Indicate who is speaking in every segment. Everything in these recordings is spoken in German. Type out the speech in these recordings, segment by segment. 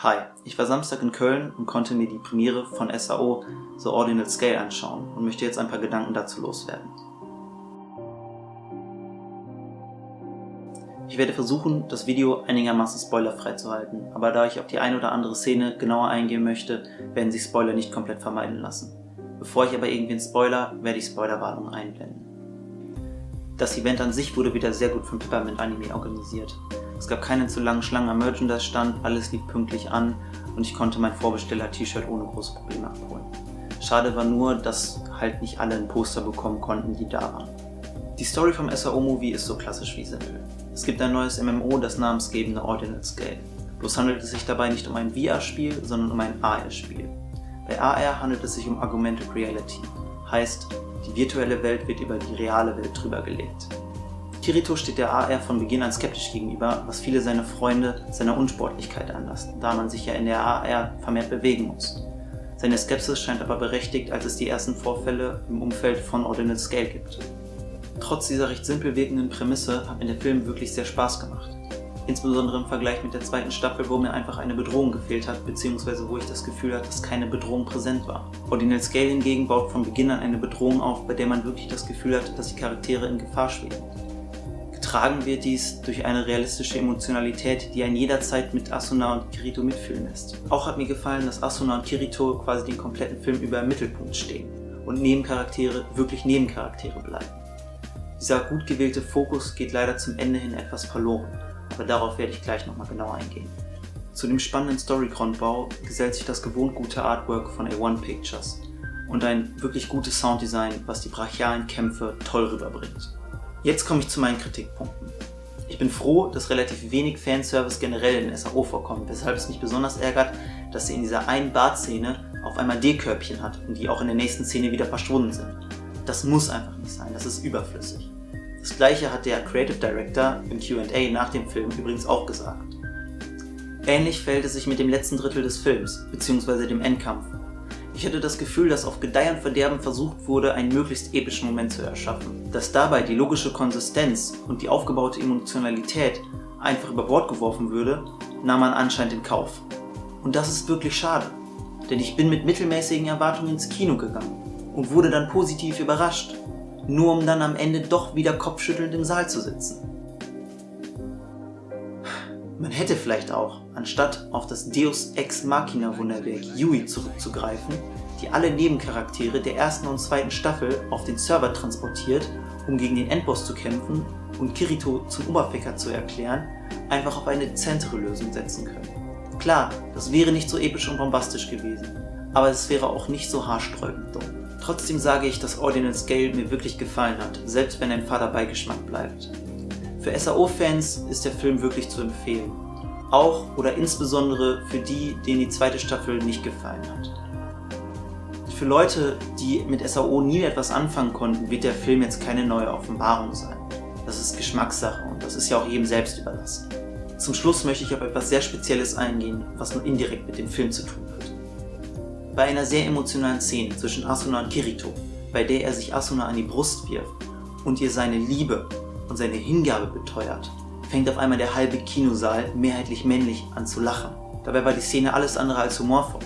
Speaker 1: Hi, ich war Samstag in Köln und konnte mir die Premiere von SAO The Ordinal Scale anschauen und möchte jetzt ein paar Gedanken dazu loswerden. Ich werde versuchen, das Video einigermaßen spoilerfrei zu halten, aber da ich auf die eine oder andere Szene genauer eingehen möchte, werden sich Spoiler nicht komplett vermeiden lassen. Bevor ich aber irgendwen spoiler, werde ich Spoilerwarnungen einblenden. Das Event an sich wurde wieder sehr gut von Peppermint Anime organisiert. Es gab keinen zu langen Schlangen am Merchandise-Stand, alles lief pünktlich an und ich konnte mein Vorbesteller-T-Shirt ohne große Probleme abholen. Schade war nur, dass halt nicht alle ein Poster bekommen konnten, die da waren. Die Story vom SAO-Movie ist so klassisch wie simpel. Es gibt ein neues MMO, das namensgebende Ordinal Scale. Bloß handelt es sich dabei nicht um ein VR-Spiel, sondern um ein AR-Spiel. Bei AR handelt es sich um Augmented Reality, heißt, die virtuelle Welt wird über die reale Welt drüber gelegt. Kirito steht der AR von Beginn an skeptisch gegenüber, was viele seiner Freunde seiner Unsportlichkeit anlasst, da man sich ja in der AR vermehrt bewegen muss. Seine Skepsis scheint aber berechtigt, als es die ersten Vorfälle im Umfeld von Ordinal Scale gibt. Trotz dieser recht simpel wirkenden Prämisse hat mir der Film wirklich sehr Spaß gemacht. Insbesondere im Vergleich mit der zweiten Staffel, wo mir einfach eine Bedrohung gefehlt hat, beziehungsweise wo ich das Gefühl hatte, dass keine Bedrohung präsent war. Ordinal Scale hingegen baut von Beginn an eine Bedrohung auf, bei der man wirklich das Gefühl hat, dass die Charaktere in Gefahr schweben. Getragen wird dies durch eine realistische Emotionalität, die einen jederzeit mit Asuna und Kirito mitfühlen lässt. Auch hat mir gefallen, dass Asuna und Kirito quasi den kompletten Film über im Mittelpunkt stehen und Nebencharaktere wirklich Nebencharaktere bleiben. Dieser gut gewählte Fokus geht leider zum Ende hin etwas verloren, aber darauf werde ich gleich nochmal genau eingehen. Zu dem spannenden Story-Grundbau gesellt sich das gewohnt gute Artwork von A1 Pictures und ein wirklich gutes Sounddesign, was die brachialen Kämpfe toll rüberbringt. Jetzt komme ich zu meinen Kritikpunkten. Ich bin froh, dass relativ wenig Fanservice generell in SAO vorkommt, weshalb es mich besonders ärgert, dass sie in dieser einen Bart-Szene auf einmal D-Körbchen hat und die auch in der nächsten Szene wieder verschwunden sind. Das muss einfach nicht sein, das ist überflüssig. Das gleiche hat der Creative Director im Q&A nach dem Film übrigens auch gesagt. Ähnlich verhält es sich mit dem letzten Drittel des Films, bzw. dem Endkampf, ich hatte das Gefühl, dass auf Gedeih und Verderben versucht wurde, einen möglichst epischen Moment zu erschaffen. Dass dabei die logische Konsistenz und die aufgebaute Emotionalität einfach über Bord geworfen würde, nahm man anscheinend in Kauf. Und das ist wirklich schade, denn ich bin mit mittelmäßigen Erwartungen ins Kino gegangen und wurde dann positiv überrascht, nur um dann am Ende doch wieder kopfschüttelnd im Saal zu sitzen. Man hätte vielleicht auch, anstatt auf das Deus Ex Machina Wunderwerk Yui zurückzugreifen, die alle Nebencharaktere der ersten und zweiten Staffel auf den Server transportiert, um gegen den Endboss zu kämpfen und Kirito zum Oberficker zu erklären, einfach auf eine dezentere Lösung setzen können. Klar, das wäre nicht so episch und bombastisch gewesen, aber es wäre auch nicht so haarsträubend dumm. Trotzdem sage ich, dass Ordinal Scale mir wirklich gefallen hat, selbst wenn ein fader Beigeschmack bleibt. Für SAO-Fans ist der Film wirklich zu empfehlen. Auch oder insbesondere für die, denen die zweite Staffel nicht gefallen hat. Für Leute, die mit SAO nie etwas anfangen konnten, wird der Film jetzt keine neue Offenbarung sein. Das ist Geschmackssache und das ist ja auch jedem selbst überlassen. Zum Schluss möchte ich auf etwas sehr Spezielles eingehen, was nur indirekt mit dem Film zu tun hat. Bei einer sehr emotionalen Szene zwischen Asuna und Kirito, bei der er sich Asuna an die Brust wirft und ihr seine Liebe und seine Hingabe beteuert, fängt auf einmal der halbe Kinosaal, mehrheitlich männlich, an zu lachen. Dabei war die Szene alles andere als humorvoll.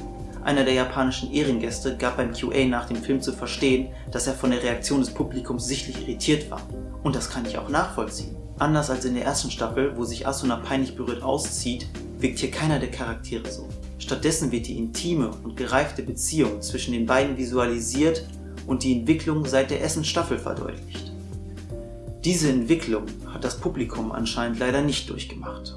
Speaker 1: Einer der japanischen Ehrengäste gab beim QA nach dem Film zu verstehen, dass er von der Reaktion des Publikums sichtlich irritiert war. Und das kann ich auch nachvollziehen. Anders als in der ersten Staffel, wo sich Asuna peinlich berührt auszieht, wirkt hier keiner der Charaktere so. Stattdessen wird die intime und gereifte Beziehung zwischen den beiden visualisiert und die Entwicklung seit der ersten Staffel verdeutlicht. Diese Entwicklung hat das Publikum anscheinend leider nicht durchgemacht.